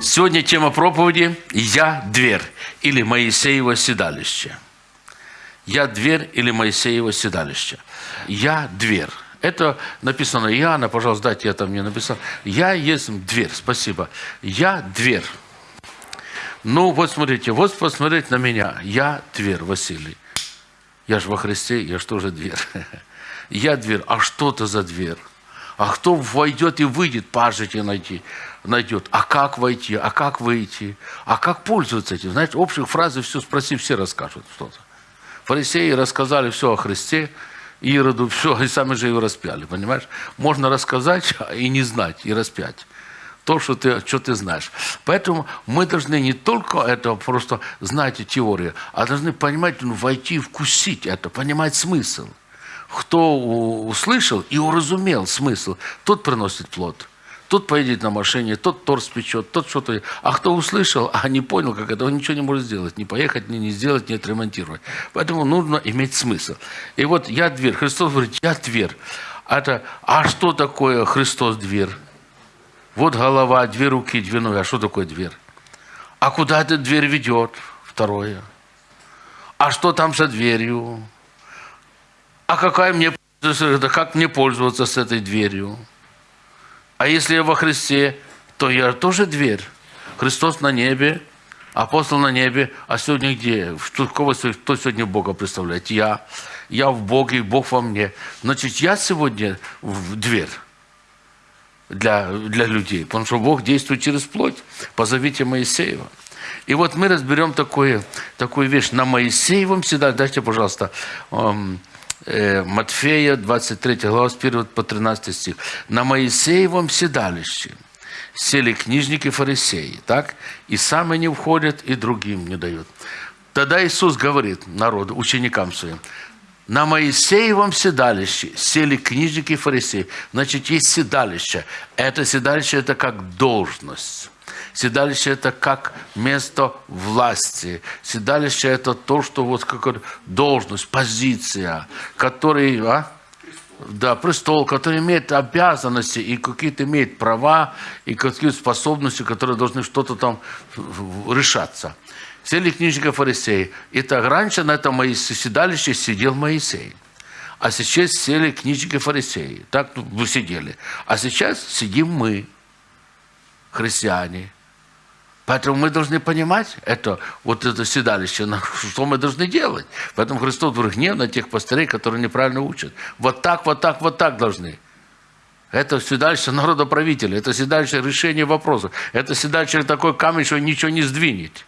Сегодня тема проповеди «Я дверь» или «Моисеево седалище». «Я дверь» или «Моисеево седалище». «Я дверь». Это написано Иоанна, пожалуйста, дайте я там не написал. «Я есть дверь», спасибо. «Я дверь». Ну, вот смотрите, вот посмотреть на меня. Я дверь, Василий. Я же во Христе, я же тоже дверь. Я дверь. А что это за дверь? А кто войдет и выйдет, пажите найти, найдет. А как войти? А как выйти? А как пользоваться этим? Знаете, общих фразы все спроси, все расскажут что-то. Фарисеи рассказали все о Христе, Ироду, все, и сами же его распяли, понимаешь? Можно рассказать и не знать, и распять то, что ты, что ты знаешь. Поэтому мы должны не только это просто знать теорию, а должны понимать, ну, войти, вкусить это, понимать смысл кто услышал и уразумел смысл, тот приносит плод. Тот поедет на машине, тот торс печет, тот что-то... А кто услышал, а не понял, как это, он ничего не может сделать. Не поехать, ни не сделать, не отремонтировать. Поэтому нужно иметь смысл. И вот я дверь. Христос говорит, я дверь. Это, а что такое Христос дверь? Вот голова, две руки, две ноги. А что такое дверь? А куда эта дверь ведет? Второе. А что там за дверью? А какая мне, как мне пользоваться с этой дверью? А если я во Христе, то я тоже дверь. Христос на небе, апостол на небе, а сегодня где? Кого, кто сегодня Бога представляет? Я. Я в Боге, и Бог во мне. Значит, я сегодня в дверь для, для людей, потому что Бог действует через плоть. Позовите Моисеева. И вот мы разберем такое, такую вещь. На Моисеевом всегда, дайте, пожалуйста, эм, Матфея, 23 глава, с 1 по 13 стих. «На Моисеевом седалище сели книжники фарисеи, так? И сами не входят, и другим не дают». Тогда Иисус говорит народу, ученикам своим, на Моисеевом седалище сели книжники фарисеи. Значит, есть седалище. Это седалище – это как должность. Седалище – это как место власти. Седалище – это то, что вот как должность, позиция, который, а? Да, престол, который имеет обязанности и какие-то имеет права, и какие-то способности, которые должны что-то там решаться. Сели книжника фарисеи. Итак, раньше на этом седалище сидел Моисей. А сейчас сели книжники фарисеи. Так вы сидели. А сейчас сидим мы, христиане. Поэтому мы должны понимать это, вот это седалище, что мы должны делать. Поэтому Христос говорит, гнев на тех пастырей, которые неправильно учат. Вот так, вот так, вот так должны. Это седалище народоправителя, это седалище решения вопросов. Это седалище такой камень, что ничего не сдвинет.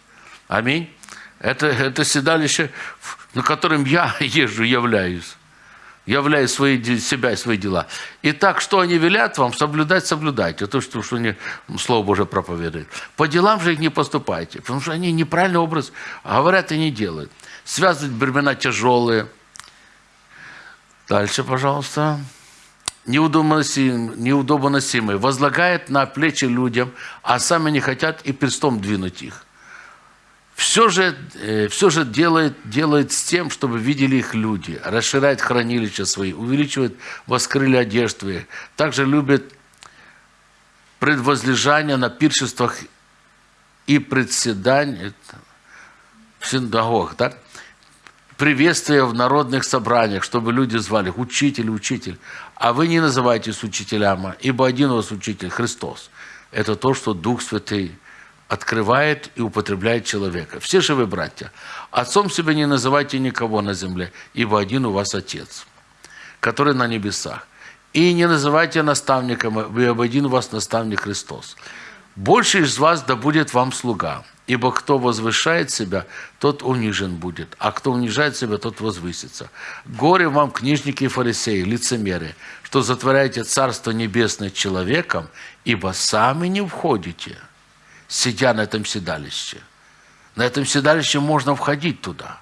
Аминь. Это, это седалище, на котором я езжу, являюсь являя свои, себя и свои дела. И так, что они велят вам, соблюдать, соблюдайте. То, что, что они, Слово Божие проповедует. По делам же их не поступайте, потому что они неправильный образ говорят и не делают. Связывать бремена тяжелые. Дальше, пожалуйста. Неудобоносимые. Возлагает на плечи людям, а сами не хотят и перстом двинуть их все же, э, все же делает, делает с тем, чтобы видели их люди, расширяет хранилища свои, увеличивает воскрыли одежды, также любит предвозлежание на пиршествах и председание в синагогах, так? приветствие в народных собраниях, чтобы люди звали «Учитель, учитель». А вы не называйтесь учителями, ибо один у вас учитель – Христос. Это то, что Дух Святый открывает и употребляет человека. Все же вы, братья, отцом себя не называйте никого на земле, ибо один у вас Отец, который на небесах. И не называйте наставником, ибо один у вас наставник Христос. Больше из вас да будет вам слуга, ибо кто возвышает себя, тот унижен будет, а кто унижает себя, тот возвысится. Горе вам, книжники и фарисеи, лицемеры, что затворяете Царство Небесное человеком, ибо сами не входите – сидя на этом седалище. На этом седалище можно входить туда.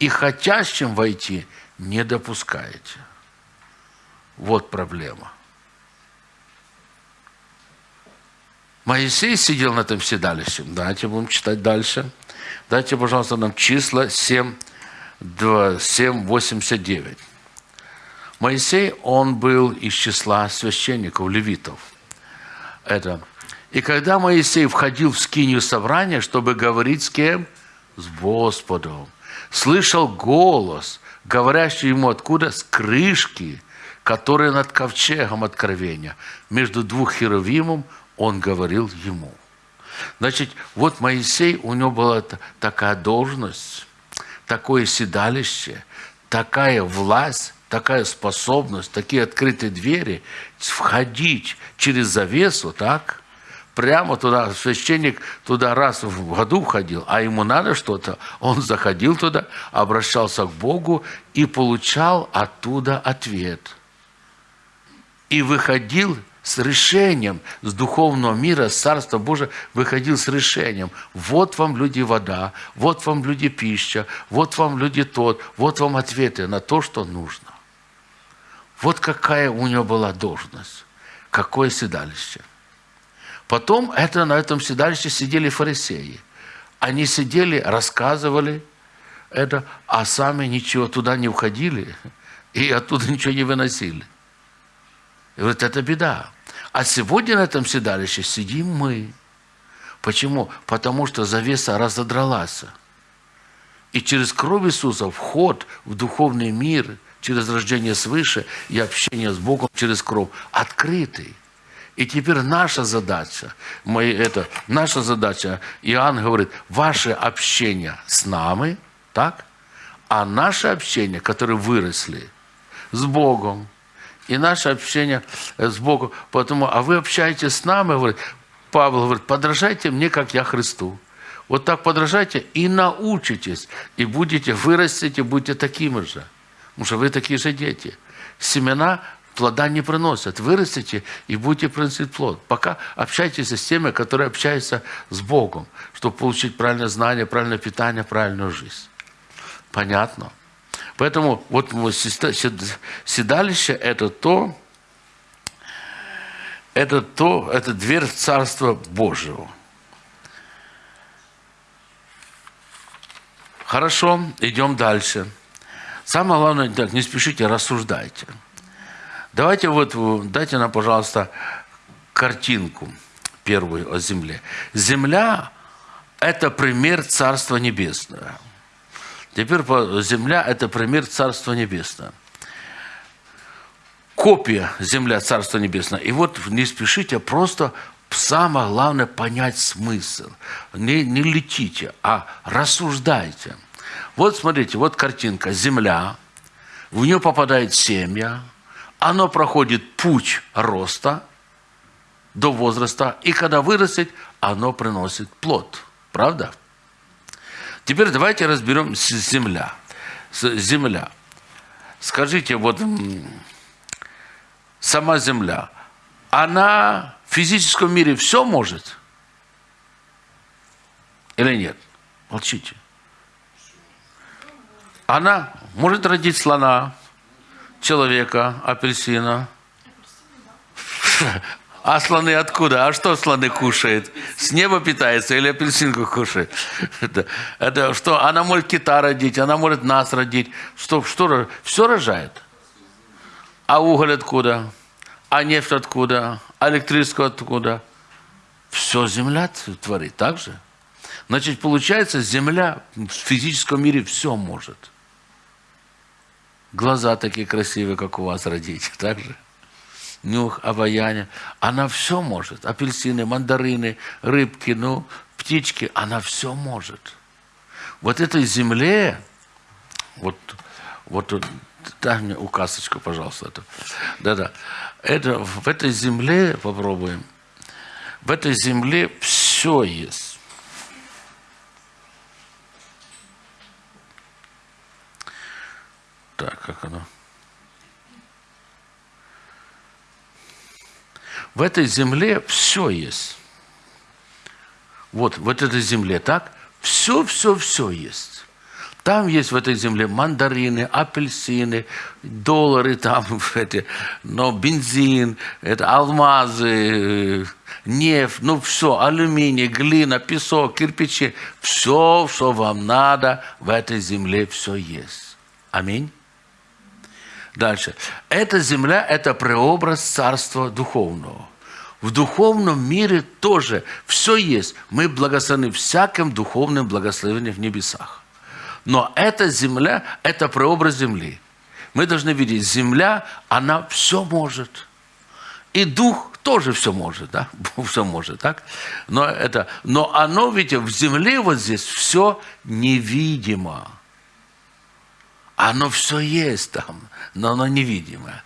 И хотящим войти не допускаете. Вот проблема. Моисей сидел на этом седалище. Давайте будем читать дальше. Дайте, пожалуйста, нам числа 7, 2, 7 89. Моисей, он был из числа священников, левитов. Это И когда Моисей входил в скинию собрания, чтобы говорить с кем? С Господом. Слышал голос, говорящий ему откуда? С крышки, которая над ковчегом откровения. Между двух херовимом он говорил ему. Значит, вот Моисей, у него была такая должность, такое седалище, такая власть, такая способность, такие открытые двери, входить через завесу, так, прямо туда, священник туда раз в году входил, а ему надо что-то, он заходил туда, обращался к Богу и получал оттуда ответ. И выходил с решением, с духовного мира, с Царства Божия, выходил с решением. Вот вам, люди, вода, вот вам, люди, пища, вот вам, люди, тот, вот вам ответы на то, что нужно. Вот какая у него была должность, какое седалище. Потом это, на этом седалище сидели фарисеи. Они сидели, рассказывали это, а сами ничего туда не уходили и оттуда ничего не выносили. И вот это беда. А сегодня на этом седалище сидим мы. Почему? Потому что завеса разодралась. И через кровь Иисуса вход в духовный мир, через рождение свыше и общение с Богом через кровь открытый. И теперь наша задача, мы, это, наша задача, Иоанн говорит, ваше общение с нами, так? А наше общение, которые выросли с Богом, и наше общение с Богом. Потому, а вы общаетесь с нами, говорит, Павел говорит, подражайте мне, как я Христу. Вот так подражайте и научитесь, и будете, вырастите, будете такими же. Потому что вы такие же дети. Семена плода не приносят. Вырастите и будете приносить плод. Пока общайтесь с теми, которые общаются с Богом, чтобы получить правильное знание, правильное питание, правильную жизнь. Понятно? Поэтому вот седалище – это то, это то, это дверь в Царство Божьего. Хорошо, идем дальше. Самое главное, не спешите, рассуждайте. Давайте вот, дайте нам, пожалуйста, картинку первую о земле. Земля – это пример Царства Небесного – Теперь земля – это пример Царства Небесного. Копия земля Царства Небесного. И вот не спешите, а просто самое главное понять смысл. Не, не летите, а рассуждайте. Вот смотрите, вот картинка. Земля, в нее попадает семя, оно проходит путь роста до возраста, и когда вырастет, оно приносит плод. Правда? Теперь давайте разберем земля. Земля. Скажите, вот сама земля, она в физическом мире все может? Или нет? Молчите. Она может родить слона, человека, апельсина. А слоны откуда? А что слоны кушают? С неба питается или апельсинку кушает? Это, это что? Она может кита родить, она может нас родить. Что, что, все рожает. А уголь откуда? А нефть откуда? А электричество откуда? Все земля творит, так же? Значит, получается, земля в физическом мире все может. Глаза такие красивые, как у вас родить, так же? нюх, обаяние. Она все может. Апельсины, мандарины, рыбки, ну, птички. Она все может. Вот этой земле, вот, вот дай мне указочку, пожалуйста. Это. Да-да. Это, в этой земле, попробуем, в этой земле все есть. Так, как оно? В этой земле все есть. Вот, вот этой земле, так? Все, все, все есть. Там есть в этой земле мандарины, апельсины, доллары там, эти, но бензин, это алмазы, нефть, ну все, алюминий, глина, песок, кирпичи, все, что вам надо, в этой земле все есть. Аминь. Дальше. Эта земля – это преобраз Царства Духовного. в духовном мире тоже все есть. Мы благословены всяким духовным благословением в небесах. Но эта земля – это прообраз земли. Мы должны видеть, земля, она все может. И дух тоже все может, да? Все может, так? Но, это, но оно, видите, в земле вот здесь все невидимо. Оно все есть там, но оно невидимое.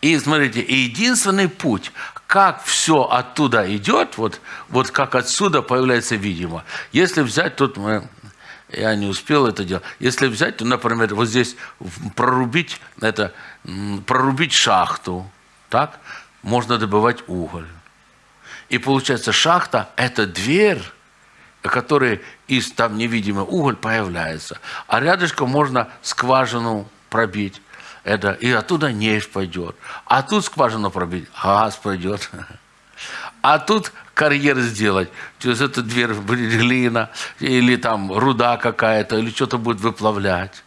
И смотрите, единственный путь, как все оттуда идет, вот, вот как отсюда появляется видимо. Если взять, тут мы, я не успел это делать, если взять, то, например, вот здесь прорубить, это, прорубить шахту, так, можно добывать уголь. И получается, шахта – это дверь, который из там невидимый уголь появляется. А рядышком можно скважину пробить. Это, и оттуда нефть пойдет. А тут скважину пробить, газ пойдет. А тут карьер сделать. Через эту дверь будет глина, или там руда какая-то, или что-то будет выплавлять.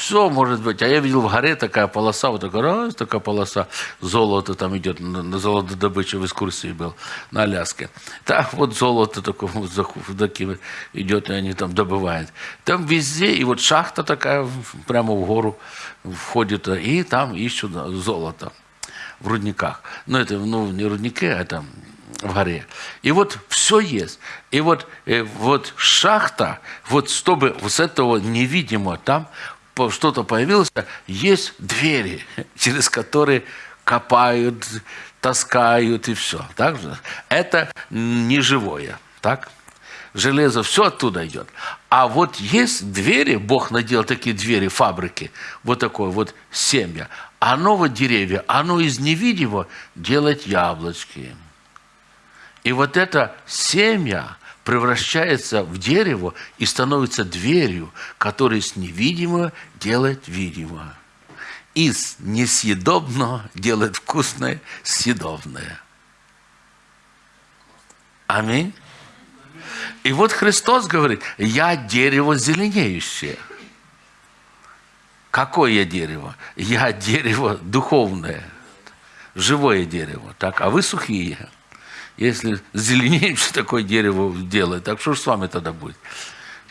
Все может быть. А я видел в горе такая полоса, вот такая, раз, такая полоса, золото там идет, на, на золотодобыче в экскурсии был, на Аляске. Так вот золото такое вот, такие идет, и они там добывают. Там везде, и вот шахта такая прямо в гору входит, и там ищут золото в рудниках. Но это ну, не рудники, а это в горе. И вот все есть. И вот, э, вот шахта, вот чтобы с этого невидимого там что-то появилось, есть двери, через которые копают, таскают и все. Так же? Это не живое. Так? Железо, все оттуда идет. А вот есть двери, Бог наделал такие двери, фабрики, вот такое вот семя. Оно вот деревья, оно из невидимого делает яблочки. И вот это семя, превращается в дерево и становится дверью, которая с невидимого делает видимое. Из несъедобного делает вкусное, съедобное. Аминь. И вот Христос говорит, я дерево зеленеющее. Какое я дерево? Я дерево духовное, живое дерево. Так, а вы сухие. Если зеленеем, что такое дерево делает, так что же с вами тогда будет?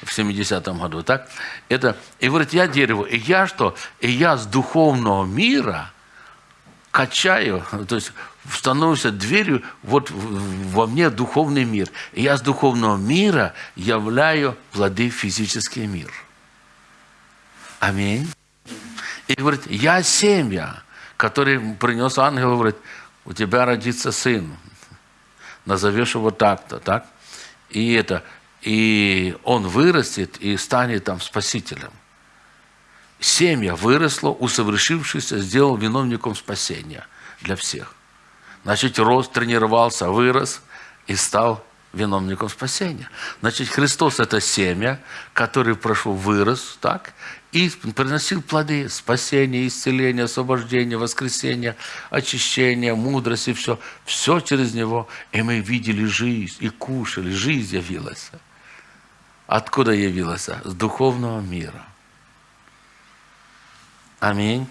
в 70-м году, так? Это, и говорит, я дерево, и я что? И я с духовного мира качаю, то есть становлюсь дверью вот во мне духовный мир. И я с духовного мира являю плоды физический мир. Аминь. И говорит, я семья, который принес ангел, говорит, у тебя родится сын назовешь его так-то, так? И это, и он вырастет и станет там спасителем. Семья выросла, усовершившийся, сделал виновником спасения для всех. Значит, рос, тренировался, вырос и стал виновником спасения. Значит, Христос – это семя, который прошел, вырос, так, и приносил плоды спасения, исцеления, освобождения, воскресения, очищения, мудрости, все. Все через него. И мы видели жизнь, и кушали. Жизнь явилась. Откуда явилась? С духовного мира. Аминь.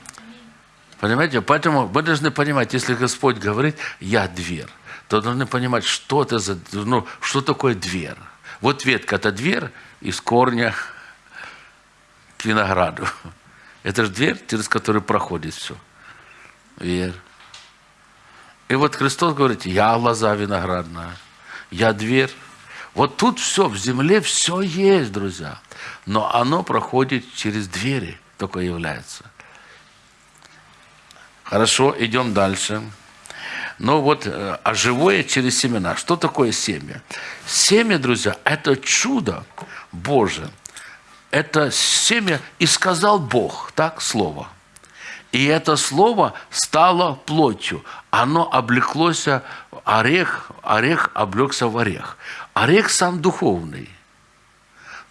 Понимаете? Поэтому мы должны понимать, если Господь говорит, я дверь, то должны понимать, что это за, ну, что такое дверь. Вот ветка – это дверь из корня к винограду. Это же дверь, через которую проходит все. Верь. И вот Христос говорит, я лоза виноградная, я дверь. Вот тут все, в земле все есть, друзья. Но оно проходит через двери, только является. Хорошо, идем дальше. Ну вот, э, а живое через семена. Что такое семя? Семя, друзья, это чудо Божие это семя и сказал Бог, так, слово. И это слово стало плотью. Оно облеклось, орех, орех облегся в орех. Орех сам духовный,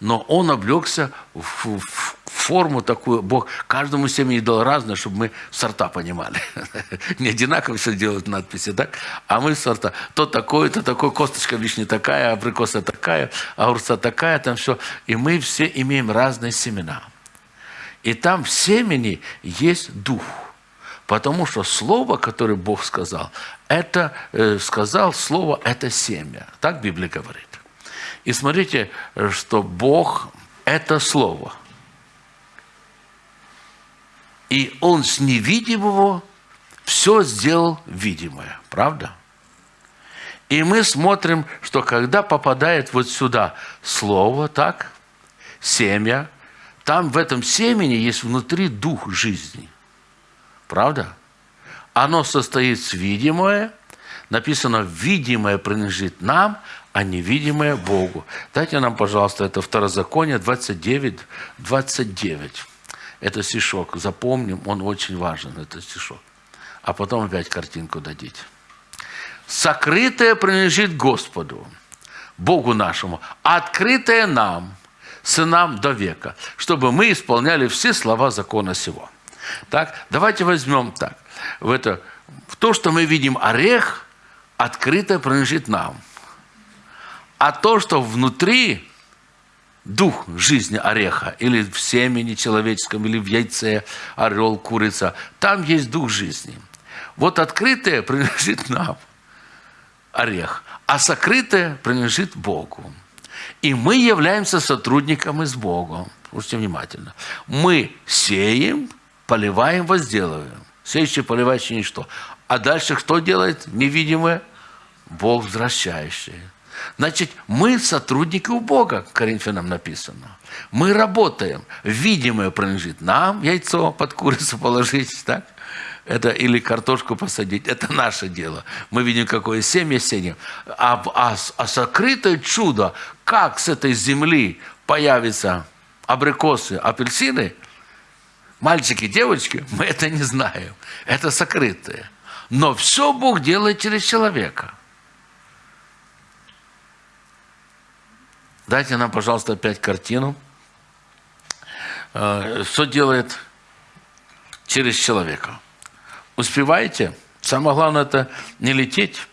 но он облегся в, в форму такую, Бог каждому семени дал разное, чтобы мы сорта понимали. Не одинаково все делают надписи, так? А мы сорта. То такое, то такое, косточка вишни такая, абрикоса такая, огурца такая, там все. И мы все имеем разные семена. И там в семени есть дух. Потому что слово, которое Бог сказал, это э, сказал слово, это семя. Так Библия говорит. И смотрите, что Бог – это слово. И Он с невидимого все сделал видимое. Правда? И мы смотрим, что когда попадает вот сюда слово, так, семя, там в этом семени есть внутри дух жизни. Правда? Оно состоит с видимое, написано «видимое принадлежит нам, а невидимое Богу». Дайте нам, пожалуйста, это Второзаконие 29, 29. Это стишок, запомним, он очень важен, этот стишок. А потом опять картинку дадите. «Сокрытое принадлежит Господу, Богу нашему, открытое нам – сынам до века, чтобы мы исполняли все слова закона сего. Так, давайте возьмем так. В, это, в то, что мы видим орех, открыто принадлежит нам. А то, что внутри дух жизни ореха, или в семени человеческом, или в яйце, орел, курица, там есть дух жизни. Вот открытое принадлежит нам, орех, а сокрытое принадлежит Богу. И мы являемся сотрудниками с Богом. Слушайте внимательно. Мы сеем, поливаем, возделываем. Сеющий, поливающий ничто. А дальше кто делает невидимое? Бог возвращающий. Значит, мы сотрудники у Бога, Коринфянам написано. Мы работаем. Видимое принадлежит нам, яйцо под курицу положить, так? это или картошку посадить, это наше дело. Мы видим, какое семя сеем. А, а, а сокрытое чудо, как с этой земли появятся абрикосы, апельсины, мальчики, девочки, мы это не знаем. Это сокрытое. Но все Бог делает через человека. Дайте нам, пожалуйста, опять картину. Э, что делает через человека? Успеваете? Самое главное это не лететь.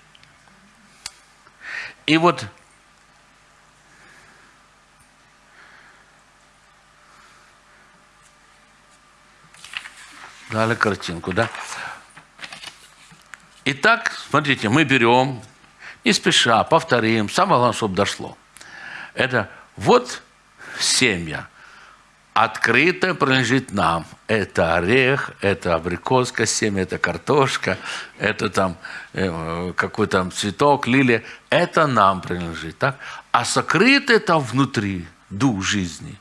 И вот дали картинку, да? Итак, смотрите, мы берем, не спеша, повторим, самое главное, чтобы дошло. Это вот семья – открыто принадлежит нам. Это орех, это абрикоска, семя, это картошка, это там э, какой там цветок, лилия. Это нам принадлежит. Так? А сокрытое там внутри, дух жизни,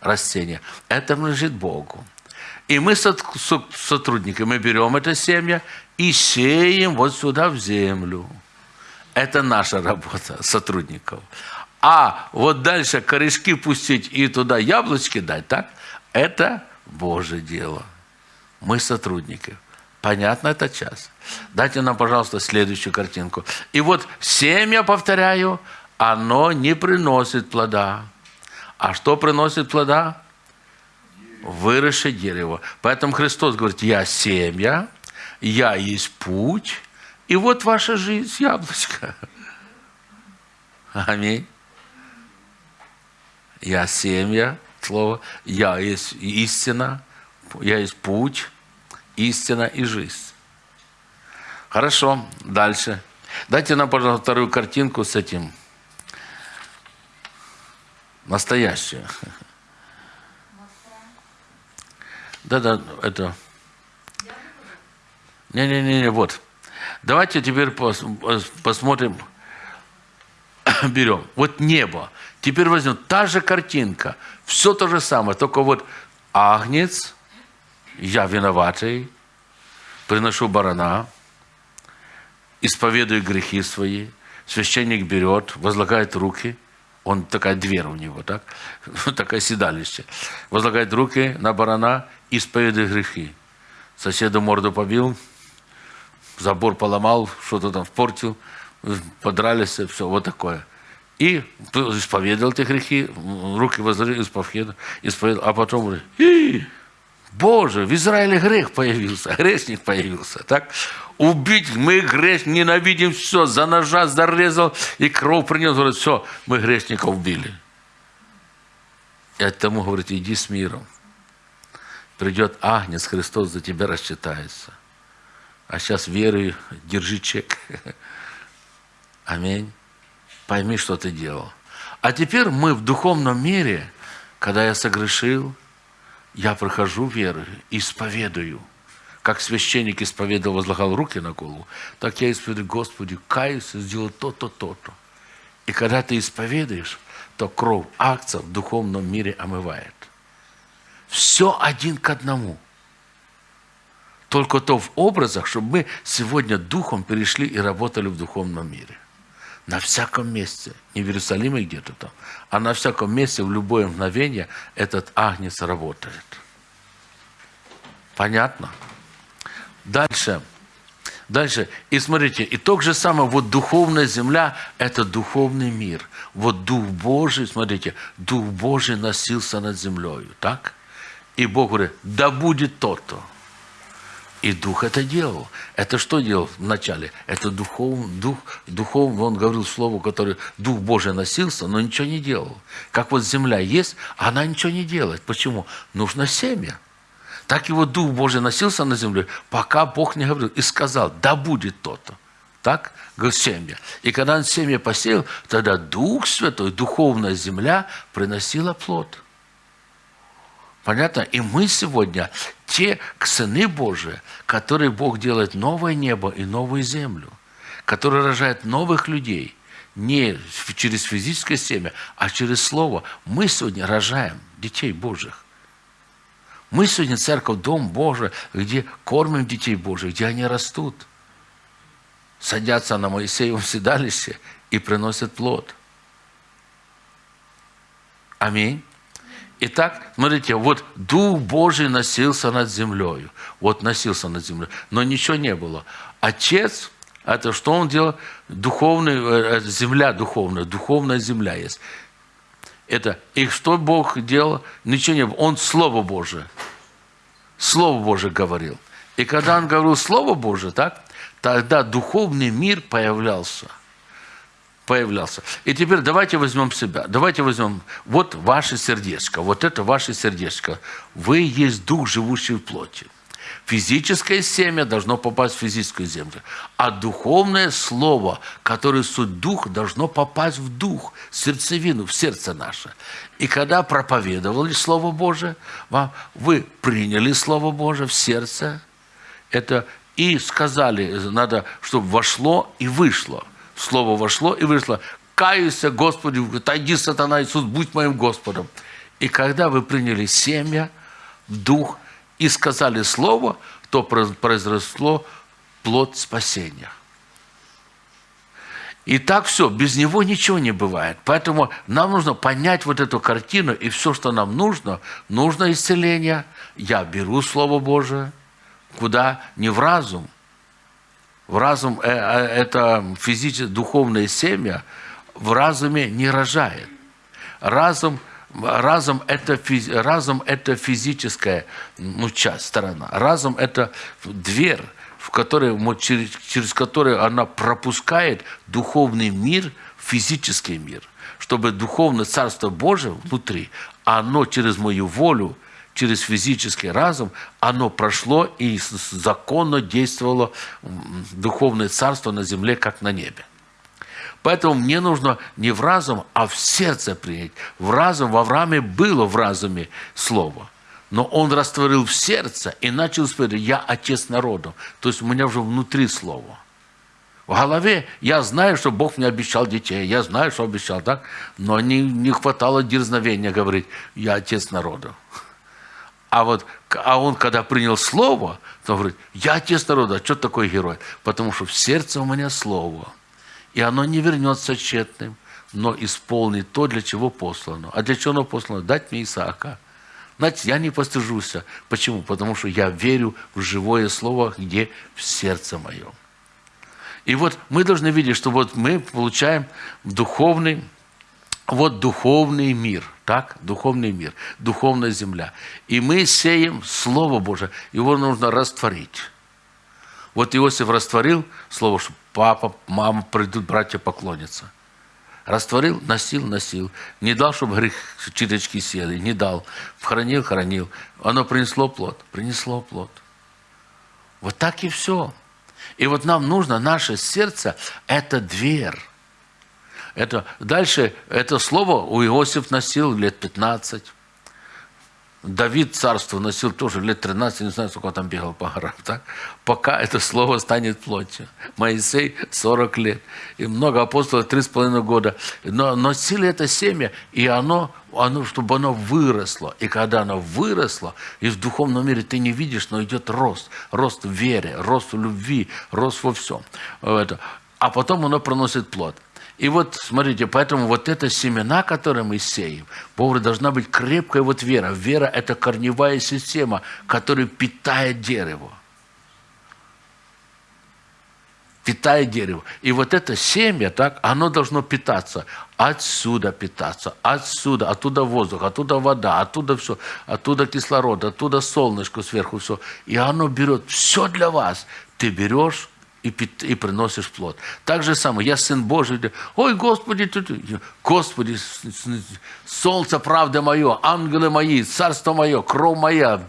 растения, это принадлежит Богу. И мы сотрудники, мы берем это семя и сеем вот сюда в землю. Это наша работа сотрудников. А вот дальше корешки пустить и туда яблочки дать, так? Это Божье дело. Мы сотрудники. Понятно это час? Дайте нам, пожалуйста, следующую картинку. И вот семя, повторяю, оно не приносит плода. А что приносит плода? Выросшее дерево. Поэтому Христос говорит, я семя, я есть путь, и вот ваша жизнь, яблочко. Аминь. Я семья, слово. Я есть истина, я есть путь, истина и жизнь. Хорошо, дальше. Дайте нам, пожалуйста, вторую картинку с этим. Настоящую. Да-да, это... Не-не-не, вот. Давайте теперь посмотрим, берем. Вот небо. Теперь возьмем та же картинка, все то же самое, только вот агнец, я виноватый, приношу барана, исповедую грехи свои, священник берет, возлагает руки, он такая дверь у него, так? такое седалище. Возлагает руки на барана, исповедует грехи. Соседу морду побил, забор поломал, что-то там впортил, подрались, все, вот такое. И исповедовал эти грехи, руки возложил, исповедовал, исповедовал, а потом говорит, Боже, в Израиле грех появился, грешник появился, так? Убить, мы грех, ненавидим все, за ножа зарезал и кровь принес, говорит, все, мы грешника убили. И от тому говорит, иди с миром. Придет Агнец, Христос за тебя рассчитается. А сейчас веры, держи чек. Аминь. Пойми, что ты делал. А теперь мы в духовном мире, когда я согрешил, я прохожу веры, исповедую. Как священник исповедовал, возлагал руки на голову, так я исповедую, Господи, каюсь, сделал то-то, то-то. И когда ты исповедуешь, то кровь акция в духовном мире омывает. Все один к одному. Только то в образах, чтобы мы сегодня духом перешли и работали в духовном мире. На всяком месте, не в Иерусалиме где-то там, а на всяком месте в любое мгновение этот агнец работает. Понятно? Дальше. Дальше. И смотрите, и то же самое, вот духовная земля – это духовный мир. Вот Дух Божий, смотрите, Дух Божий носился над землей, так? И Бог говорит, да будет то-то. И Дух это делал. Это что делал вначале? Это духов, дух, духов, он говорил слово, которое Дух Божий носился, но ничего не делал. Как вот земля есть, она ничего не делает. Почему? Нужно семя. Так его Дух Божий носился на земле, пока Бог не говорил и сказал, да будет то-то. Так? Говорит, семя. И когда он семя посеял, тогда Дух Святой, духовная земля приносила плод. Понятно? И мы сегодня те сыны Божии, которые Бог делает новое небо и новую землю, которые рожают новых людей, не через физическое семя, а через Слово. Мы сегодня рожаем детей Божьих. Мы сегодня церковь, Дом Божий, где кормим детей Божьих, где они растут. Садятся на Моисеевом седалище и приносят плод. Аминь. Итак, смотрите, вот Дух Божий носился над землей. Вот носился над землей. Но ничего не было. Отец, это что он делал? Духовный, э, э, земля духовная, духовная земля есть. Это, и что Бог делал? Ничего не было. Он Слово Божие. Слово Божие говорил. И когда он говорил Слово Божие, так, тогда духовный мир появлялся – появлялся. И теперь давайте возьмем себя. Давайте возьмем вот ваше сердечко. Вот это ваше сердечко. Вы есть дух, живущий в плоти. Физическое семя должно попасть в физическую землю. А духовное слово, которое суть дух, должно попасть в дух, в сердцевину, в сердце наше. И когда проповедовали Слово Божие, вам, вы приняли Слово Божие в сердце, это и сказали, надо, чтобы вошло и вышло. Слово вошло и вышло. Каюсь, Господи, отойди, сатана, Иисус, будь моим Господом. И когда вы приняли семя, дух и сказали Слово, то произросло плод спасения. И так все, без него ничего не бывает. Поэтому нам нужно понять вот эту картину, и все, что нам нужно, нужно исцеление. Я беру Слово Божие, куда? Не в разум, в разум э, э, это физическое, духовное семя в разуме не рожает. Разум, разум, это, разум – это физическая ну, часть, сторона. Разум – это дверь, в которой, через, через которую она пропускает духовный мир в физический мир. Чтобы духовное Царство Божие внутри, оно через мою волю – через физический разум, оно прошло и законно действовало духовное царство на земле, как на небе. Поэтому мне нужно не в разум, а в сердце принять. В разум, в Аврааме было в разуме слово. Но он растворил в сердце и начал сказать, я отец народу. То есть у меня уже внутри слово. В голове я знаю, что Бог мне обещал детей, я знаю, что обещал, так? Но не, не хватало дерзновения говорить, я отец народа. А вот а он, когда принял слово, то он говорит, я отец народа, а что такой герой? Потому что в сердце у меня слово. И оно не вернется тщетным, но исполнит то, для чего послано. А для чего оно послано? Дать мне Исаака. Знаете, я не постыжусь. Почему? Потому что я верю в живое слово, где в сердце моем. И вот мы должны видеть, что вот мы получаем духовный, вот духовный мир, так, духовный мир, духовная земля. И мы сеем Слово Божие, его нужно растворить. Вот Иосиф растворил слово, что папа, мама придут, братья поклонятся. Растворил, носил, носил. Не дал, чтобы грех читочки сели, не дал. Хранил, хранил. Оно принесло плод, принесло плод. Вот так и все. И вот нам нужно, наше сердце – это дверь. Это, дальше это слово у Иосиф носил лет 15. Давид царство носил тоже лет 13, не знаю, сколько там бегал по горам, так? пока это слово станет плотью. Моисей 40 лет, и много апостолов 3,5 года. Но носили это семя, и оно, оно, чтобы оно выросло. И когда оно выросло, и в духовном мире ты не видишь, но идет рост. Рост в вере, рост в любви, рост во всем. А потом оно проносит плод. И вот, смотрите, поэтому вот это семена, которые мы сеем, Богу должна быть крепкая вот вера. Вера – это корневая система, которая питает дерево. питает дерево. И вот это семя, так, оно должно питаться. Отсюда питаться, отсюда, оттуда воздух, оттуда вода, оттуда все, оттуда кислород, оттуда солнышко сверху все. И оно берет все для вас. Ты берешь, и, и приносишь плод. Так же самое, я сын Божий, ой, Господи, ты, Господи, солнце, правда мое, ангелы мои, царство мое, кровь моя,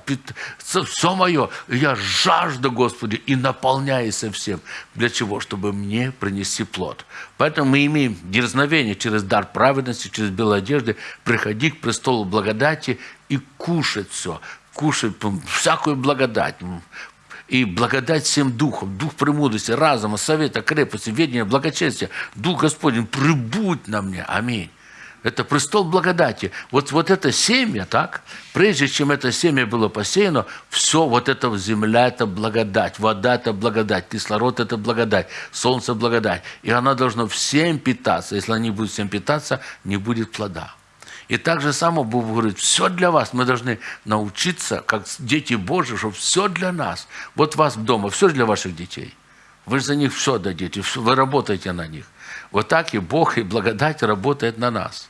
все мое. Я жажду, Господи, и наполняйся всем. Для чего? Чтобы мне принести плод. Поэтому мы имеем дерзновение через дар праведности, через белые одежды, приходить к престолу благодати и кушать все кушать всякую благодать, и благодать всем духом, дух премудрости, разума, совета, крепости, ведения, благочестия, дух Господень, прибудь на мне. Аминь. Это престол благодати. Вот, вот это семя, так, прежде чем это семя было посеяно, все вот это земля – это благодать, вода – это благодать, кислород – это благодать, солнце – благодать. И она должна всем питаться. Если она не будет всем питаться, не будет плода. И так же само Бог говорит, все для вас. Мы должны научиться, как дети Божьи, что все для нас. Вот вас дома, все для ваших детей. Вы за них все дадите, вы работаете на них. Вот так и Бог, и благодать работает на нас.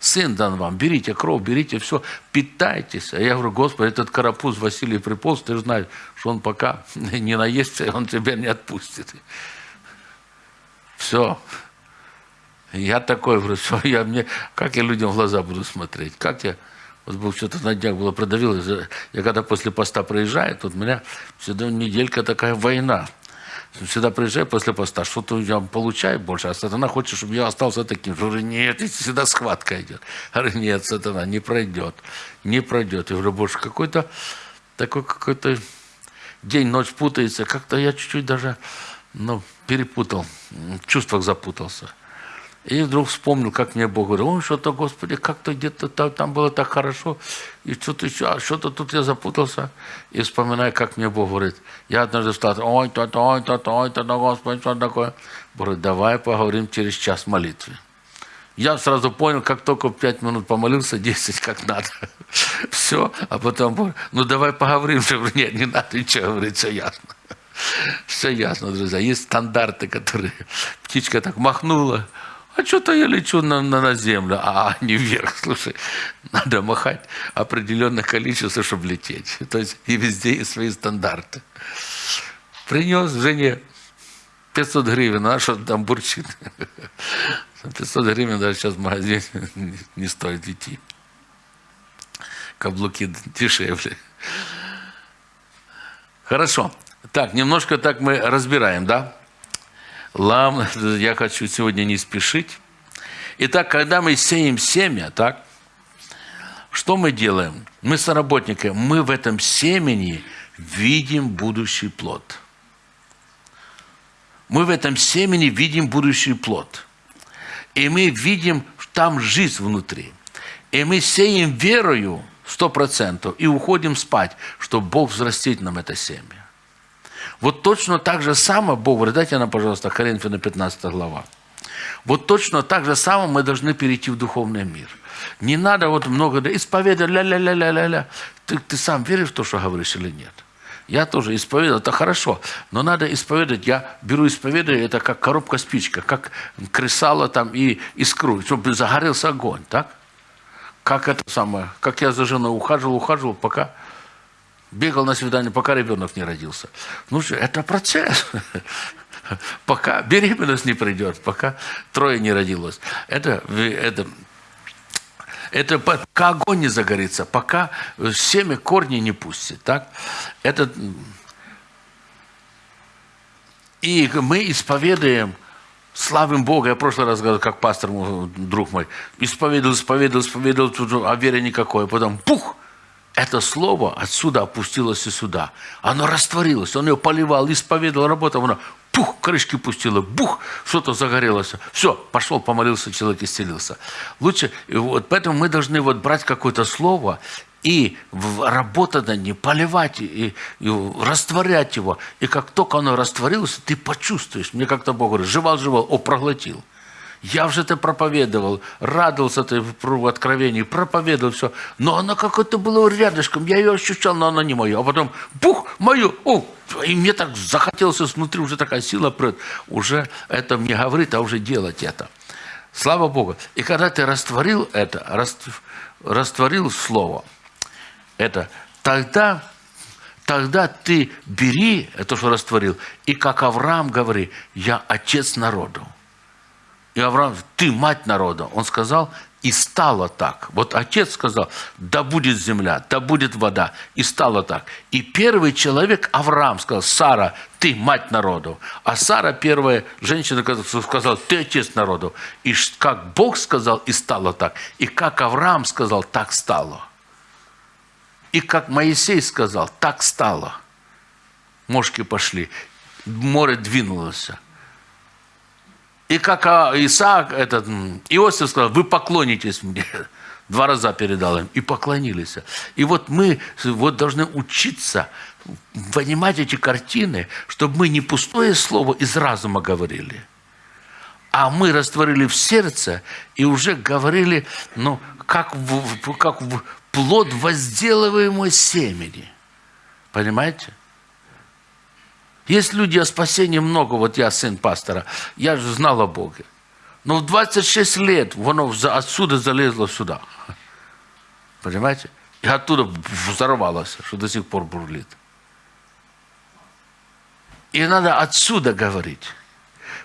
Сын дан вам, берите кровь, берите все, питайтесь. А я говорю, Господи, этот карапуз Василий приполз, ты знаешь, что он пока не наестся, он тебя не отпустит. Все, я такой, говорю, что я мне, как я людям в глаза буду смотреть, как я, вот был что-то на днях было продавил, я когда после поста проезжаю, тут у меня всегда неделька такая война. Всегда приезжаю после поста, что-то я получаю больше, а сатана хочет, чтобы я остался таким. Я говорю, нет, всегда схватка идет. Я говорю, нет, сатана, не пройдет, не пройдет. Я говорю, больше какой-то такой какой-то день, ночь путается. Как-то я чуть-чуть даже ну, перепутал, в чувствах запутался. И вдруг вспомнил, как мне Бог говорил, ой, что-то, Господи, как-то где-то там, там было так хорошо, и что-то еще, а что-то тут я запутался. И вспоминаю, как мне Бог говорит. Я однажды встал, ой, то-то, ой, то-то, ой, то-то, Господи, что такое? Говорит, давай поговорим через час молитвы. Я сразу понял, как только пять минут помолился, 10 как надо. Все, а потом, ну давай поговорим. Я говорю, нет, не надо ничего говорить, все ясно. Все ясно, друзья. Есть стандарты, которые птичка так махнула, а что-то я лечу на, на, на землю, а не вверх. Слушай, надо махать определенное количество, чтобы лететь. То есть и везде есть свои стандарты. Принес жене 500 гривен, а что там бурчит? 500 гривен даже сейчас в магазине не стоит идти. Каблуки дешевле. Хорошо. Так, немножко так мы разбираем, да? Лам, я хочу сегодня не спешить. Итак, когда мы сеем семя, так, что мы делаем? Мы соработники, мы в этом семени видим будущий плод. Мы в этом семени видим будущий плод. И мы видим там жизнь внутри. И мы сеем верою сто процентов и уходим спать, чтобы Бог взрастит нам это семя. Вот точно так же самое, Бог говорит, дайте нам, пожалуйста, Коринфянам 15 глава. Вот точно так же самое мы должны перейти в духовный мир. Не надо вот много исповедовать, ля-ля-ля-ля-ля-ля. Ты, ты сам веришь в то, что говоришь или нет? Я тоже исповедую, это хорошо, но надо исповедовать. Я беру исповедование, это как коробка спичка, как кресало там и искру, чтобы загорелся огонь, так? Как это самое, как я за женой ухаживал, ухаживал, пока бегал на свидание, пока ребенок не родился. Ну, это процесс. Пока беременность не придет, пока трое не родилось. Это, это, это пока огонь не загорится, пока семя корни не пустит. Так? Это, И мы исповедуем, славим Бога. Я в прошлый раз говорил, как пастор, друг мой, исповедовал, исповедовал, исповедовал, а веры никакой. Потом пух, это слово отсюда опустилось и сюда. Оно растворилось, он ее поливал, исповедовал, работал, оно пух, крышки пустило, бух, что-то загорелось. Все, пошел, помолился, человек исцелился. Лучше, вот поэтому мы должны вот брать какое-то слово и работать над ним, поливать и, и растворять его. И как только оно растворилось, ты почувствуешь. Мне как-то Бог говорит, жевал-жевал, о, проглотил. Я уже это проповедовал, радовался ты в откровении, проповедовал все. Но оно какое-то было рядышком, я ее ощущал, но оно не мое. А потом, бух, мое, о, и мне так захотелось внутри, уже такая сила прет. Уже это мне говорит, а уже делать это. Слава Богу. И когда ты растворил это, растворил слово, это, тогда, тогда ты бери это, что растворил, и как Авраам говори, я отец народу. И Авраам, ты мать народа. Он сказал, и стало так. Вот отец сказал, да будет земля, да будет вода. И стало так. И первый человек, Авраам, сказал, Сара, ты мать народу. А Сара, первая женщина, сказала, ты отец народу. И как Бог сказал, и стало так. И как Авраам сказал, так стало. И как Моисей сказал, так стало. Мошки пошли, море двинулось. И как а, Исаак, этот, Иосиф сказал, вы поклонитесь мне. Два раза передал им. И поклонились. И вот мы вот должны учиться понимать эти картины, чтобы мы не пустое слово из разума говорили, а мы растворили в сердце и уже говорили, ну, как в, как в плод возделываемого семени. Понимаете? Есть люди о спасении много, вот я сын пастора, я же знал о Боге. Но в 26 лет оно отсюда залезло сюда. Понимаете? И оттуда взорвалось, что до сих пор бурлит. И надо отсюда говорить.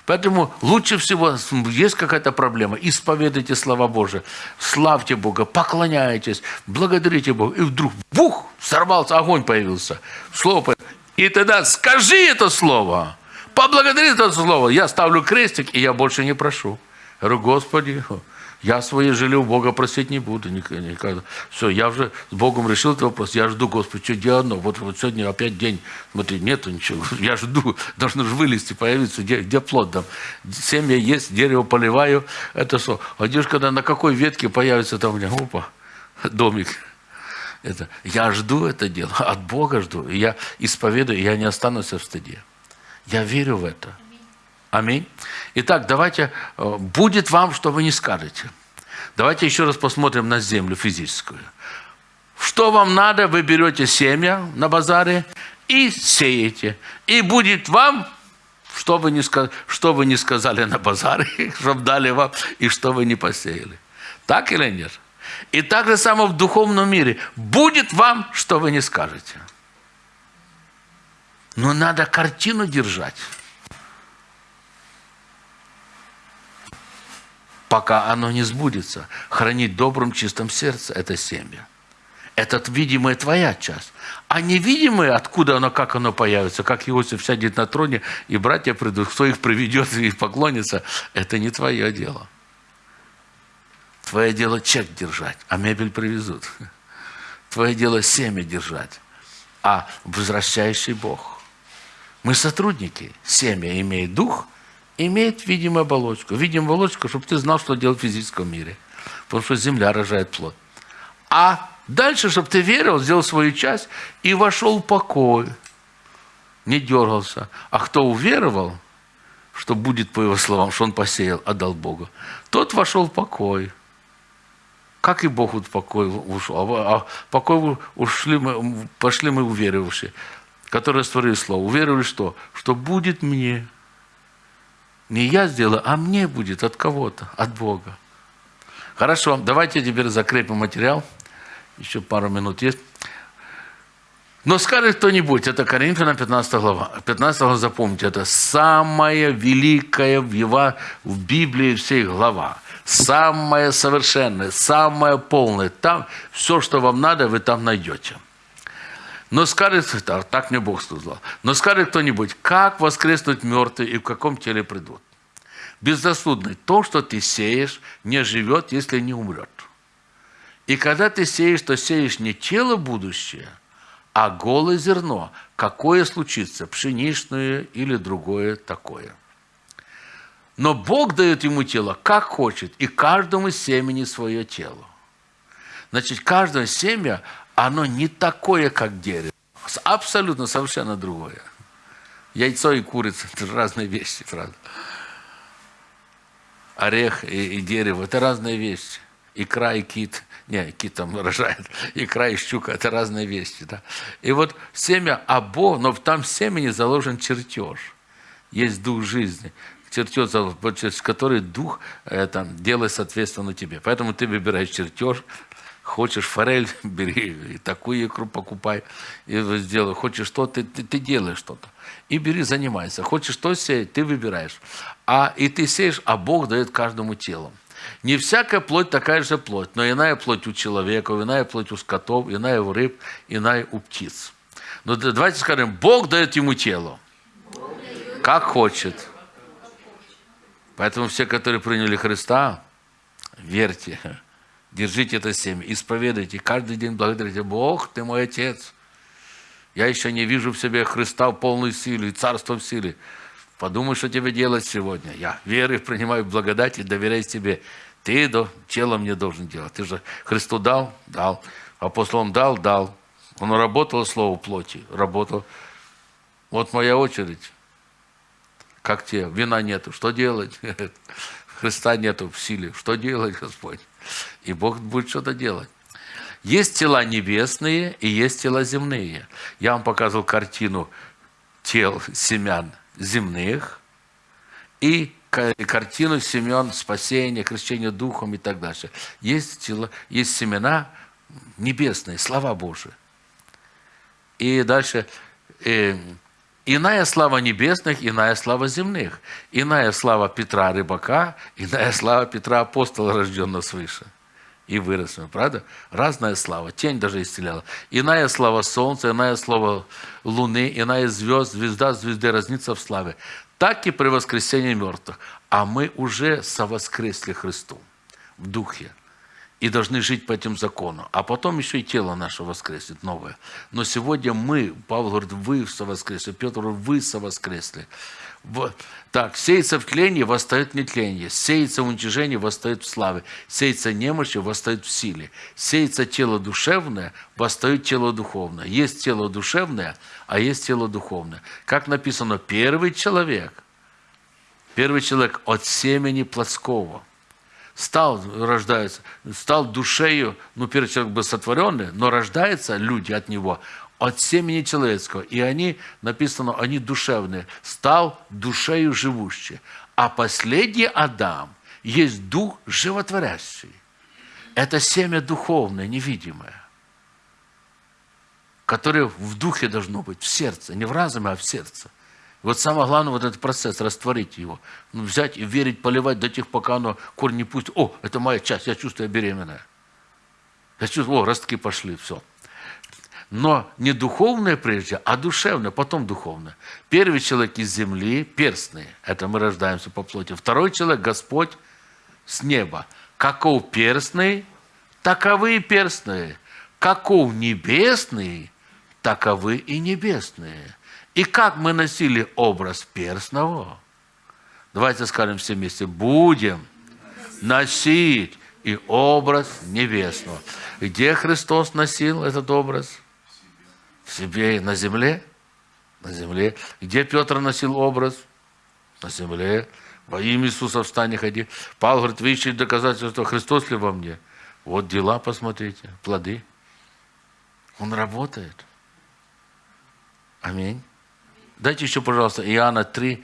Поэтому лучше всего, есть какая-то проблема, исповедуйте слова Божие, славьте Бога, поклоняйтесь, благодарите Бога. И вдруг, бух, сорвался, огонь появился. Слово появилось. И тогда скажи это слово, поблагодари это слово. Я ставлю крестик, и я больше не прошу. Я говорю, Господи, я свои жили у Бога просить не буду никогда. Все, я уже с Богом решил этот вопрос. Я жду, Господи, что делать? Вот, вот сегодня опять день. Смотри, нету ничего. Я жду. Должно же вылезти, появиться. Где, где плод там? Семья есть, дерево поливаю. Это что? А где когда на какой ветке появится там у меня? Опа, домик. Это, я жду это дело. От Бога жду. И я исповедую, я не останусь в стыде. Я верю в это. Аминь. Итак, давайте, э, будет вам, что вы не скажете. Давайте еще раз посмотрим на землю физическую. Что вам надо, вы берете семя на базаре и сеете. И будет вам, что вы не, сказ... что вы не сказали на базаре, чтобы дали вам, и что вы не посеяли. Так или нет? И так же само в духовном мире. Будет вам, что вы не скажете. Но надо картину держать. пока оно не сбудется. Хранить добрым, чистом сердце – это семя. Это видимая твоя часть. А невидимое, откуда оно, как оно появится, как Иосиф сядет на троне, и братья придут, кто их приведет и поклонится, это не твое дело. Твое дело чек держать, а мебель привезут. Твое дело семя держать, а возвращающий Бог. Мы сотрудники. Семя имеет дух – имеет видимую оболочку. Видимую оболочку, чтобы ты знал, что делать в физическом мире. Потому что земля рожает плод. А дальше, чтобы ты верил, сделал свою часть и вошел в покой. Не дергался. А кто уверовал, что будет по его словам, что он посеял, отдал Богу, тот вошел в покой. Как и Бог в покой ушел. А, а покой ушли мы, пошли мы уверовавшие, которые створили слово. Уверовали что? Что будет мне – не я сделаю, а мне будет от кого-то, от Бога. Хорошо, давайте теперь закрепим материал. Еще пару минут есть. Но скажет кто-нибудь, это Коринфянам 15 глава. 15 глава, запомните, это самая великая в, его, в Библии всей глава. Самая совершенная, самая полная. Там все, что вам надо, вы там найдете. Но скажет, так, так мне Бог сказал, но скажет кто-нибудь, как воскреснуть мертвые и в каком теле придут? Безрассудный, то, что ты сеешь, не живет, если не умрет. И когда ты сеешь, то сеешь не тело будущее, а голое зерно, какое случится, пшеничное или другое такое. Но Бог дает ему тело, как хочет, и каждому семени свое тело. Значит, каждое семя, оно не такое, как дерево. Абсолютно совершенно другое. Яйцо и курица – это разные вещи, правда. Орех и, и дерево – это разные вещи. Икра и кит – не, кит там рожает, икра и щука – это разные вещи. Да? И вот семя обо, но там в семени заложен чертеж. Есть дух жизни чертеж, через который дух это, делает соответственно тебе. Поэтому ты выбираешь чертеж, хочешь форель, бери, и такую икру покупай, и сделай. Хочешь что, ты, ты, ты делаешь что-то. И бери, занимайся. Хочешь что сеять, ты выбираешь. А, и ты сеешь, а Бог дает каждому телу. Не всякая плоть такая же плоть, но иная плоть у человека, иная плоть у скотов, иная у рыб, иная у птиц. Но давайте скажем, Бог дает ему тело, как хочет. Поэтому все, которые приняли Христа, верьте, держите это семя, исповедуйте, каждый день благодарите, Бог, ты мой Отец. Я еще не вижу в себе Христа в полной силе, царство в силе. Подумай, что тебе делать сегодня. Я верю, принимаю благодать и доверяю тебе. Ты до, тело мне должен делать. Ты же Христу дал? Дал. Апостолам дал? Дал. Он работал слово плоти? Работал. Вот моя очередь как те, вина нету, что делать? Христа нету в силе, что делать, Господь? И Бог будет что-то делать. Есть тела небесные и есть тела земные. Я вам показывал картину тел семян земных и картину семян спасения, крещения духом и так дальше. Есть, тела, есть семена небесные, слова Божии. И дальше э, Иная слава небесных, иная слава земных. Иная слава Петра рыбака, иная слава Петра апостола, рожденного свыше. И выросшего, правда? Разная слава. Тень даже исцеляла. Иная слава солнца, иная слава луны, иная звезд, звезда звезды разнится в славе. Так и при воскресении мертвых. А мы уже совоскресли Христу в духе и должны жить по этим законам. А потом еще и тело наше воскреснет новое. Но сегодня мы, Павел говорит, вы совоскресли, Петр говорит, вы совоскресли. Так, сеется в тлении, восстает в нетлении. Сеется в уничижении, восстает в славе. Сеется немощи, восстает в силе. Сеется тело душевное, восстает тело духовное. Есть тело душевное, а есть тело духовное. Как написано, первый человек, первый человек от семени плотского – стал, рождается, стал душею, ну, первый человек был сотворенный, но рождаются люди от него, от семени человеческого. И они, написано, они душевные, стал душею живущий. А последний Адам есть дух животворящий. Это семя духовное, невидимое, которое в духе должно быть, в сердце, не в разуме, а в сердце. Вот самое главное, вот этот процесс, растворить его. Ну, взять и верить, поливать до тех, пока оно корень не пустит. О, это моя часть, я чувствую, я беременная. Я чувствую, о, ростки пошли, все. Но не духовное прежде, а душевное, потом духовное. Первый человек из земли, перстный, это мы рождаемся по плоти. Второй человек, Господь с неба. Каков перстный, таковы и перстные. Каков небесный, таковы и небесные. И как мы носили образ перстного? Давайте скажем все вместе. Будем носить и образ небесного. Где Христос носил этот образ? В себе на земле. На земле. Где Петр носил образ? На земле. Во имя Иисуса встань и ходи. Павел говорит, вы ищете доказательства, Христос ли во мне? Вот дела, посмотрите, плоды. Он работает. Аминь. Дайте еще, пожалуйста, Иоанна 3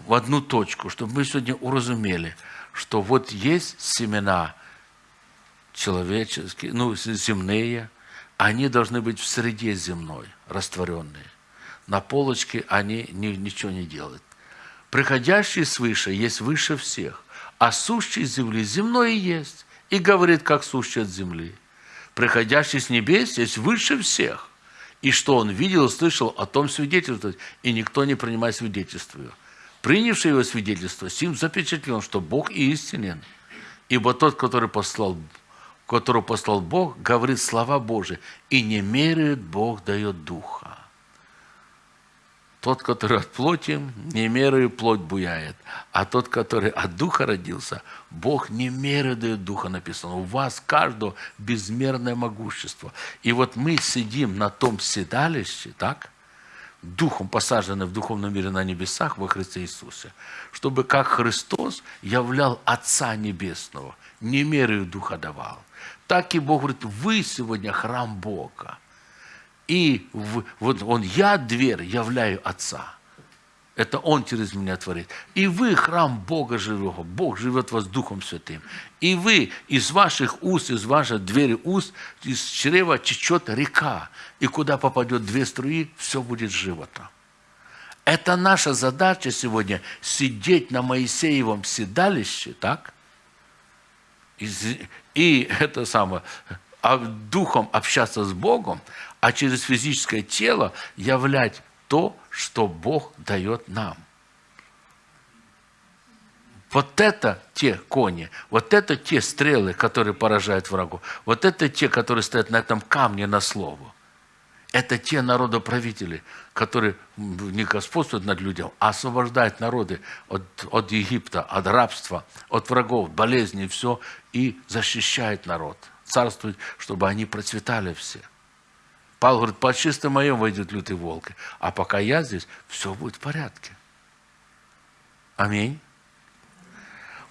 в одну точку, чтобы мы сегодня уразумели, что вот есть семена человеческие, ну, земные, они должны быть в среде земной, растворенные. На полочке они ни, ничего не делают. Приходящий свыше есть выше всех, а сущий земли земной есть, и говорит, как сущий от земли. Приходящий с небес есть выше всех – И что он видел, слышал, о том свидетельствовать, и никто не принимает свидетельство. Принявший его свидетельство, сим запечатлен, что Бог истинен. Ибо тот, который послал, которого послал Бог, говорит слова Божии, и не меряет Бог, дает Духа. Тот, который от плоти, не мерою плоть буяет. А тот, который от Духа родился, Бог не мерою дает Духа, написано. У вас каждого безмерное могущество. И вот мы сидим на том седалище, так? Духом посажены в духовном мире на небесах во Христе Иисусе, чтобы как Христос являл Отца Небесного, не мерою Духа давал. Так и Бог говорит, вы сегодня храм Бога. И в, вот он, я дверь, являю Отца. Это Он через меня творит. И вы храм Бога живого. Бог живет в вас Духом Святым. И вы из ваших уст, из вашей двери уст, из чрева течет река. И куда попадет две струи, все будет живото. Это наша задача сегодня сидеть на Моисеевом седалище, так? И, и это самое, а духом общаться с Богом, а через физическое тело являть то, что Бог дает нам. Вот это те кони, вот это те стрелы, которые поражают врагу, вот это те, которые стоят на этом камне на слово. Это те народоправители, которые не господствуют над людям, а освобождают народы от, от Египта, от рабства, от врагов, болезней, все, и защищают народ. Царствует, чтобы они процветали все. Павел говорит, по чистым моем войдет лютый волк. А пока я здесь, все будет в порядке. Аминь.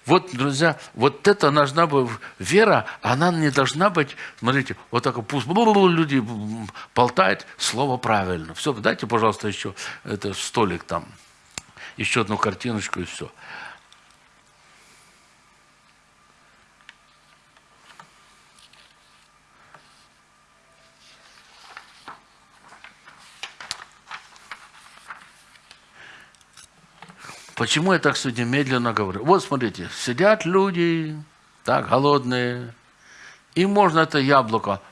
Вот, друзья, вот это должна быть вера, она не должна быть, смотрите, вот так пусть люди болтают, слово правильно. Все, дайте, пожалуйста, еще это столик там, еще одну картиночку и все. Почему я так сегодня медленно говорю? Вот смотрите, сидят люди, так, голодные, и можно это яблоко.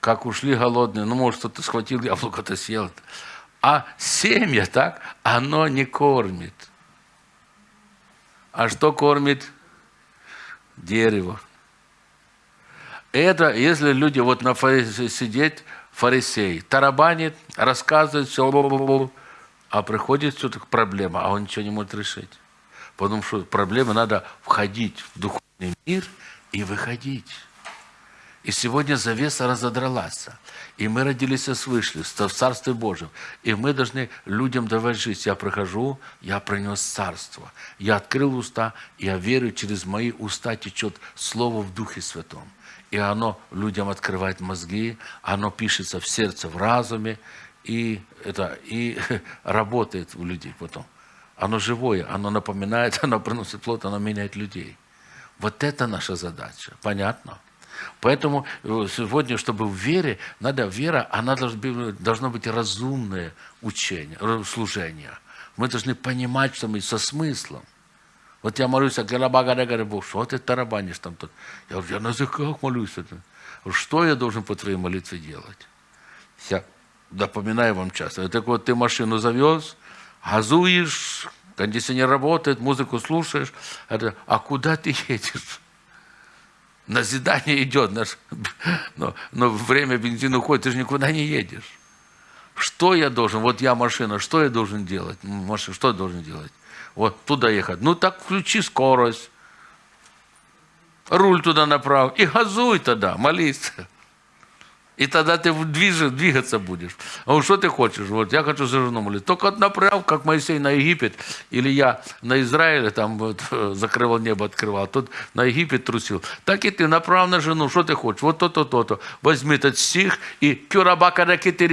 Как ушли голодные, ну, может, кто-то схватил яблоко-то съел. А семя, так, оно не кормит. А что кормит? Дерево. Это, если люди вот на сидеть, фарисей тарабанит, рассказывает все, а приходит все-таки проблема, а он ничего не может решить. Потому что проблема надо входить в духовный мир и выходить. И сегодня завеса разодралась. И мы родились и свыше, в Царстве Божьем. И мы должны людям давать жизнь. Я прихожу, я принес Царство. Я открыл уста, я верю, через мои уста течет Слово в Духе Святом и оно людям открывает мозги, оно пишется в сердце, в разуме, и, это, и работает у людей потом. Оно живое, оно напоминает, оно приносит плод, оно меняет людей. Вот это наша задача. Понятно? Поэтому э, сегодня, чтобы в вере, надо вера, она должно быть разумное учение, служение. Мы должны понимать, что мы со смыслом. Вот я молюсь, а Гарабага говорит, Бог, что ты тарабанишь там тут? Я говорю, я на языках молюсь. Что я должен по твоей молитве делать? Я напоминаю вам часто. Так вот, ты машину завез, газуешь, кондиционер работает, музыку слушаешь. А куда ты едешь? Назидание идет, но, но время бензина уходит, ты же никуда не едешь. Что я должен? Вот я машина, что я должен делать? Машина, что я должен делать? Вот туда ехать. Ну так включи скорость, руль туда направь и газуй тогда, молись. И тогда ты движешь, двигаться будешь. А вот что ты хочешь? Вот я хочу за жену молиться. Только направь, как Моисей на Египет, или я на Израиле там вот, закрывал небо, открывал, тут на Египет трусил. Так и ты направь на жену, что ты хочешь? Вот то-то, то-то. Возьми этот стих и кюрабака ракеты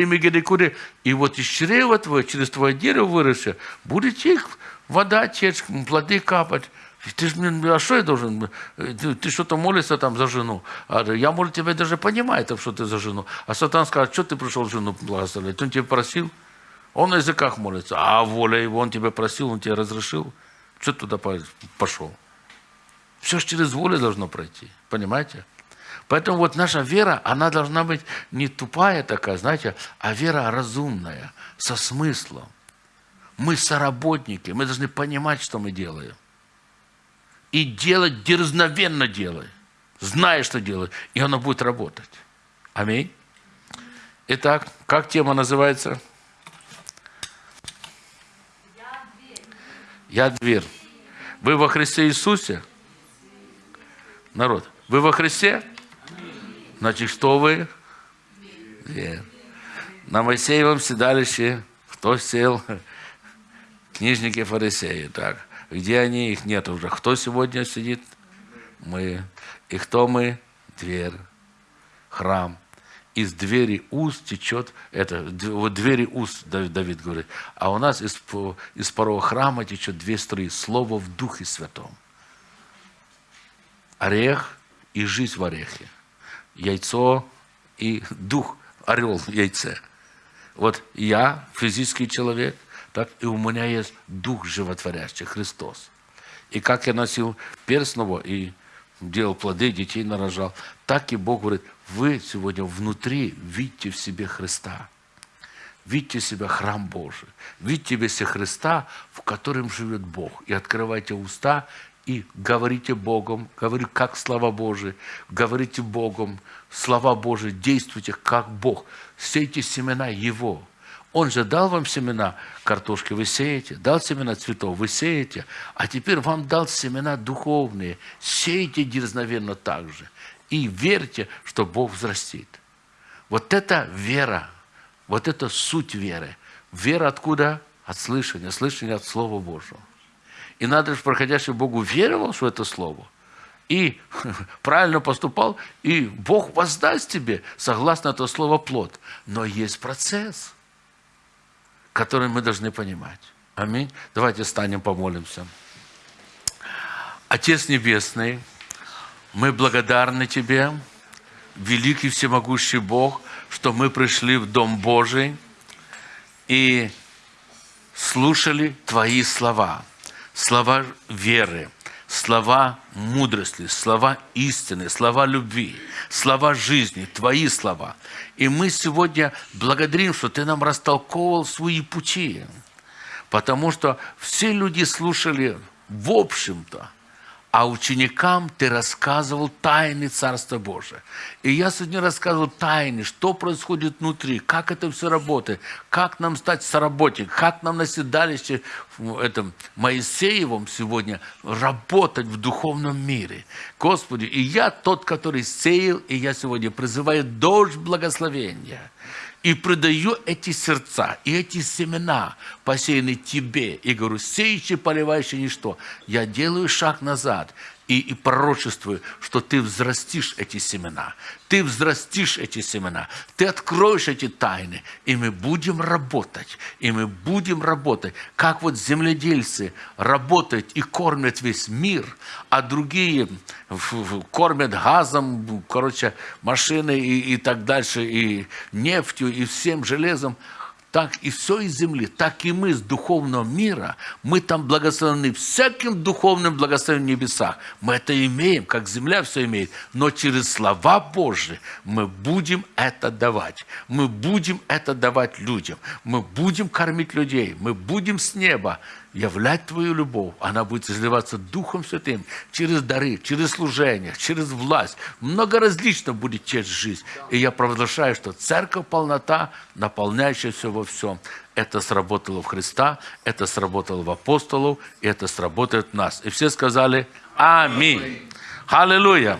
И вот из чрева твое, через твое дерево выросшее, будет их вода течь, плоды капать. Ты ж, а что я должен? Ты, ты что-то молишься там за жену. А я, может, тебя даже понимаю, что ты за жену. А сатан скажет, что ты пришел жену благословлять? Он тебя просил? Он на языках молится. А воля его, он тебя просил, он тебе разрешил. Что ты туда пошел? Все же через волю должно пройти. Понимаете? Поэтому вот наша вера, она должна быть не тупая такая, знаете, а вера разумная, со смыслом. Мы соработники, мы должны понимать, что мы делаем. И делать дерзновенно делай, зная, что делать, и оно будет работать. Аминь. Итак, как тема называется? Я дверь. Вы во Христе Иисусе? Народ, вы во Христе? Значит, что вы? Дверь. На Моисеевом седалище кто сел? Книжники фарисеи. Так, где они? Их нет уже. Кто сегодня сидит? Мы. И кто мы? Дверь. Храм из двери уст течет, это, вот двери уст, Давид говорит, а у нас из, из порога храма течет две струи, слово в Духе Святом. Орех и жизнь в орехе. Яйцо и дух, орел в яйце. Вот я, физический человек, так и у меня есть дух животворящий, Христос. И как я носил перстного и делал плоды, детей нарожал, так и Бог говорит, вы сегодня внутри видите в себе Христа. Видите себя храм Божий. Видите в себе Христа, в котором живет Бог. И открывайте уста и говорите Богом, говорю, как слова Божии, говорите Богом, слова Божии, действуйте как Бог. Сейте семена Его. Он же дал вам семена картошки, вы сеете, дал семена цветов, вы сеете, а теперь вам дал семена духовные. Сейте дерзновенно так же и верьте, что Бог взрастит. Вот это вера, вот это суть веры. Вера откуда? От слышания, слышания от Слова Божьего. И надо же, проходящий Богу веровал, что это Слово, и правильно поступал, и Бог воздаст тебе, согласно это слово, плод. Но есть процесс, который мы должны понимать. Аминь. Давайте станем, помолимся. Отец Небесный, мы благодарны Тебе, великий всемогущий Бог, что мы пришли в Дом Божий и слушали Твои слова, слова веры, слова мудрости, слова истины, слова любви, слова жизни, Твои слова. И мы сегодня благодарим, что Ты нам растолковывал свои пути, потому что все люди слушали в общем-то а ученикам ты рассказывал тайны Царства Божия. И я сегодня рассказывал тайны, что происходит внутри, как это все работает, как нам стать соработником, как нам на седалище этом Моисеевом сегодня работать в духовном мире. Господи, и я тот, который сеял, и я сегодня призываю дождь благословения – и предаю эти сердца и эти семена, посеянные тебе, и говорю, сеющий, поливающий ничто, я делаю шаг назад и, и пророчествую, что ты взрастишь эти семена. Ты взрастишь эти семена. Ты откроешь эти тайны. И мы будем работать. И мы будем работать. Как вот земледельцы работают и кормят весь мир, а другие кормят газом, короче, машины и, и так дальше, и нефтью, и всем железом так и все из земли, так и мы с духовного мира, мы там благословены всяким духовным благословением в небесах. Мы это имеем, как земля все имеет, но через слова Божьи мы будем это давать. Мы будем это давать людям. Мы будем кормить людей. Мы будем с неба являть Твою любовь, она будет изливаться Духом Святым через дары, через служение, через власть. Много различно будет честь жизнь. И я провозглашаю, что церковь полнота, наполняющая все во всем. Это сработало в Христа, это сработало в апостолов, и это сработает в нас. И все сказали «Аминь». Аллилуйя.